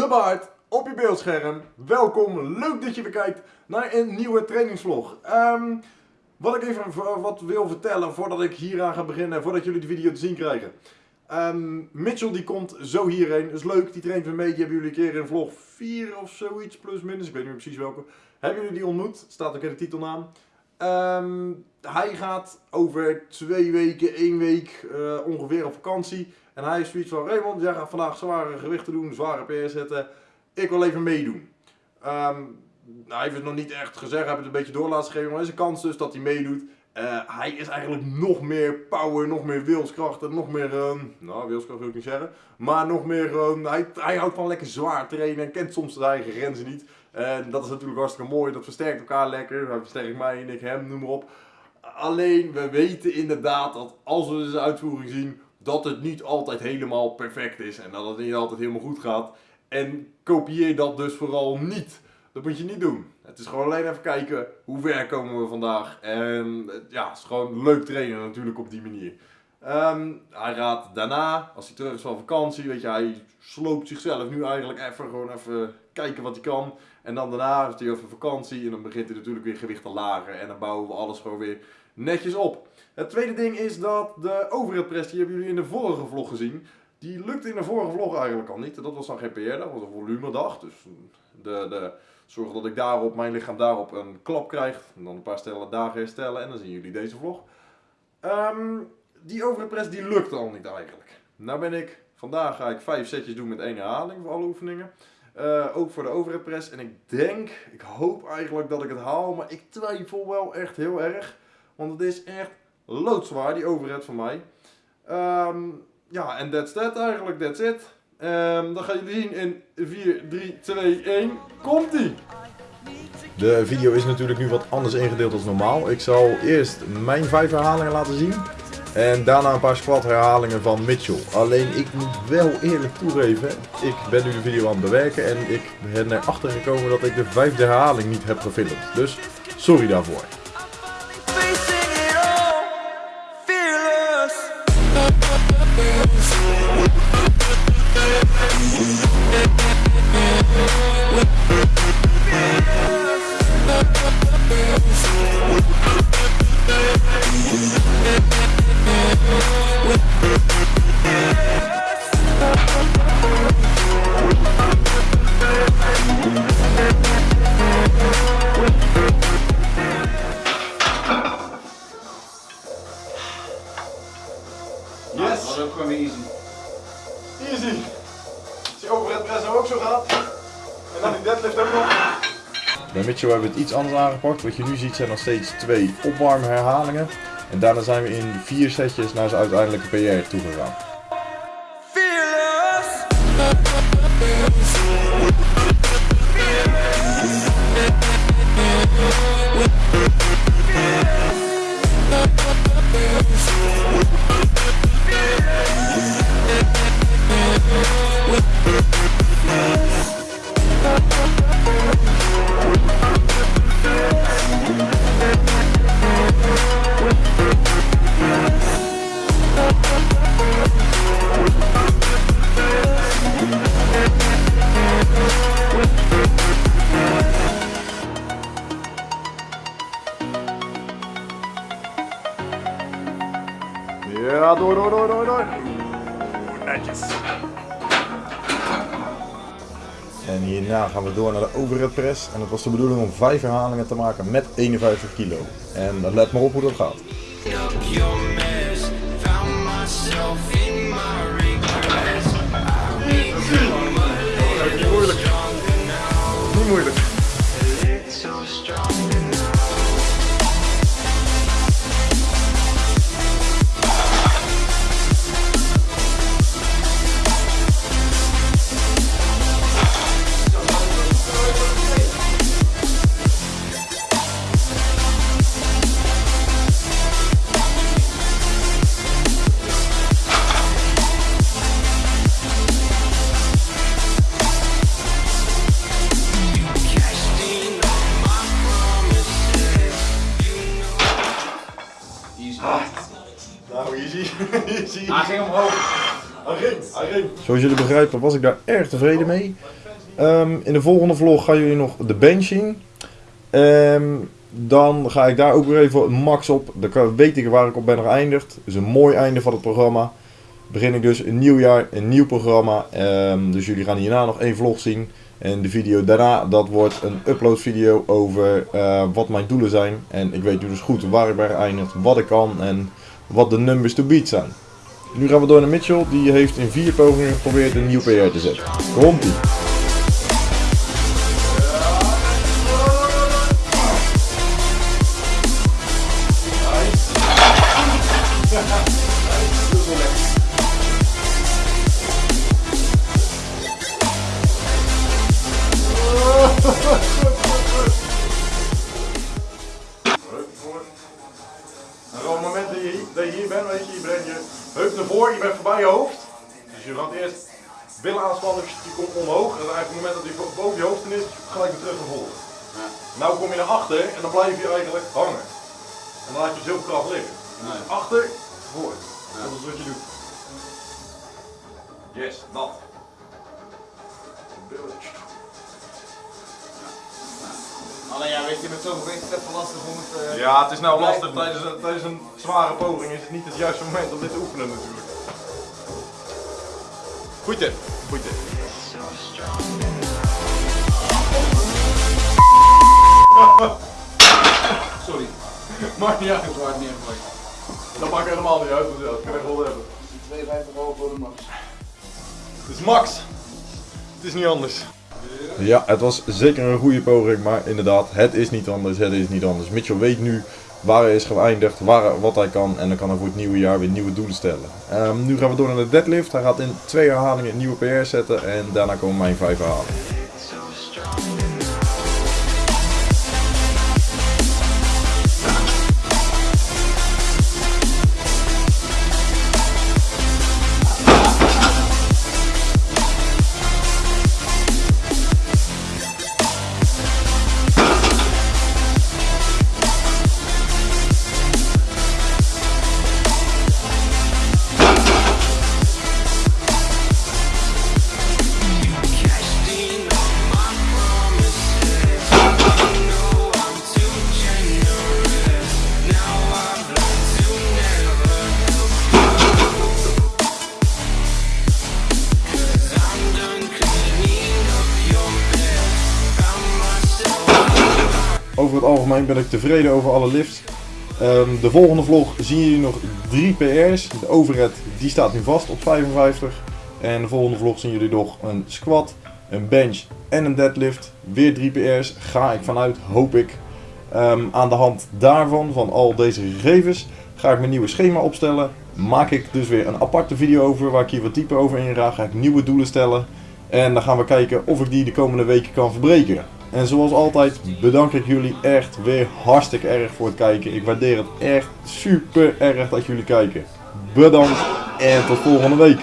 de baard op je beeldscherm. Welkom, leuk dat je weer kijkt naar een nieuwe trainingsvlog. Ehm, wat ik even wat wil vertellen voordat ik hieraan ga beginnen, voordat jullie de video te zien krijgen. Ehm, Mitchell die komt zo hierheen, is leuk, die traint weer mee, die hebben jullie een keer in vlog 4 of zoiets, plus minus, ik weet niet precies welke. Hebben jullie die ontmoet? Staat ook in de titelnaam. Ehm, hij gaat over twee weken, één week eh, ongeveer op vakantie. En hij is zoiets van, Raymond, jij gaat vandaag zware gewichten doen, zware PR zetten. Ik wil even meedoen. Ehm, hij heeft het nog niet echt gezegd, hij heeft het een beetje door laten maar er is een kans dus dat hij meedoet. Eh, hij is eigenlijk nog meer power, nog meer wilskracht en nog meer, ehm, nou wilskracht wil ik niet zeggen, maar nog meer, ehm, hij, hij houdt van lekker zwaar trainen en kent soms zijn eigen grenzen niet. En dat is natuurlijk hartstikke mooi, dat versterkt elkaar lekker, hij versterkt mij en ik hem, noem maar op. Alleen, we weten inderdaad dat als we zijn uitvoering zien, dat het niet altijd helemaal perfect is en dat het niet altijd helemaal goed gaat. En kopieer dat dus vooral niet. Dat moet je niet doen. Het is gewoon alleen even kijken hoe ver komen we vandaag. En eh, ja, het is gewoon leuk trainen natuurlijk op die manier. Ehm, hij gaat daarna, als hij terug is van vakantie, weet je, hij sloopt zichzelf nu eigenlijk even, gewoon even kijken wat hij kan. En dan daarna heeft hij even vakantie en dan begint hij natuurlijk weer gewicht te lagen. En dan bouwen we alles gewoon weer netjes op. Het tweede ding is dat de overhead die hebben jullie in de vorige vlog gezien. Die lukte in de vorige vlog eigenlijk al niet. Dat was dan geen PR, dat was een volumedag. Dus de, de, zorg dat ik daarop, mijn lichaam daarop een klap krijgt. En dan een paar stellen dagen herstellen en dan zien jullie deze vlog. Ehm, die overhead press die lukte al niet eigenlijk. Nou ben ik, vandaag ga ik vijf setjes doen met één herhaling voor alle oefeningen. Eh, ook voor de overhead press. En ik denk, ik hoop eigenlijk dat ik het haal. Maar ik twijfel wel echt heel erg. Want het is echt loodzwaar, die overhead van mij. Ehm, ja, en that's that eigenlijk, that's it. Ehm, dan gaan jullie zien in 4, 3, 2, 1. Komt-ie! De video is natuurlijk nu wat anders ingedeeld dan normaal. Ik zal eerst mijn vijf herhalingen laten zien. En daarna een paar squat herhalingen van Mitchell. Alleen ik moet wel eerlijk toegeven, ik ben nu de video aan het bewerken en ik ben erachter gekomen dat ik de vijfde herhaling niet heb gefilmd. Dus sorry daarvoor. Was ook gewoon weer easy. Easy. Als die overhead press ook zo gaat. En dan die deadlift ook nog. Bij Mitchell hebben we het iets anders aangepakt. Wat je nu ziet zijn nog steeds twee opwarmherhalingen. En daarna zijn we in vier setjes naar zijn uiteindelijke PR toe Ja, door, door, door, door, door. Netjes. En hierna gaan we door naar de overhead press. En het was de bedoeling om vijf herhalingen te maken met 51 kilo. En let maar op hoe dat gaat. Hij ging omhoog. Zoals jullie begrijpen was ik daar erg tevreden mee. Ehm, in de volgende vlog gaan jullie nog de bench zien. Ehm, dan ga ik daar ook weer even max op. Dan weet ik waar ik op ben geëindigd. Is een mooi einde van het programma. Begin ik dus een nieuw jaar, een nieuw programma. Ehm, dus jullie gaan hierna nog één vlog zien. En de video daarna, dat wordt een upload video over eh, wat mijn doelen zijn. En ik weet nu dus goed waar ik ben geëindigd, wat ik kan en wat de numbers to beat zijn. Nu gaan we door naar Mitchell. Die heeft in vier pogingen geprobeerd een nieuw PR te zetten. Komt ie. Je je hoofd. Dus je gaat eerst billen aanspannen, dus je komt omhoog. En eigenlijk op het moment dat hij boven je hoofd is, gelijk weer terug naar voren. Nou kom je naar achter en dan blijf je eigenlijk hangen. En dan laat je zoveel kracht liggen. Dus achter, voor. Dat is wat je doet. Yes, dat. Billen. Alleen ja, weet je, met zoveel gewicht is het even lastig om het... eh, Ja, het is nou lastig. Tijdens tijdens een zware poging is het niet het juiste moment om dit te oefenen natuurlijk. Goed tip. Sorry, Maakt niet uit. ik zwaar neergegooid. Dat maakt helemaal niet uit, ja, dat kan ik wel hebben. 52 euro voor de max. Het is max. Het is niet anders. Ja, het was zeker een goede poging, maar inderdaad, het is niet anders, het is niet anders. Mitchell weet nu waar hij is geëindigd, waar, wat hij kan en dan kan hij voor het nieuwe jaar weer nieuwe doelen stellen. Ehm, nu gaan we door naar de deadlift. Hij gaat in twee herhalingen een nieuwe PR zetten en daarna komen mijn vijf herhalingen. Algemeen ben ik tevreden over alle lifts. Ehm, de volgende vlog zien jullie nog drie PR's. De overhead die staat nu vast op 55. En de volgende vlog zien jullie nog een squat, een bench en een deadlift. Weer drie PR's ga ik vanuit, hoop ik. Ehm, aan de hand daarvan, van al deze gegevens, ga ik mijn nieuwe schema opstellen. Maak ik dus weer een aparte video over waar ik hier wat dieper over inga. Ga ik nieuwe doelen stellen. En dan gaan we kijken of ik die de komende weken kan verbreken. En zoals altijd bedank ik jullie echt weer hartstikke erg voor het kijken. Ik waardeer het echt super erg dat jullie kijken. Bedankt en tot volgende week.